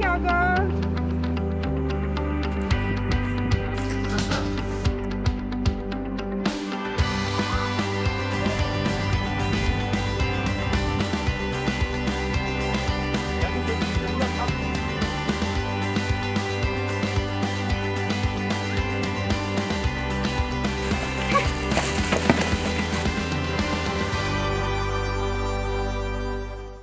小狗。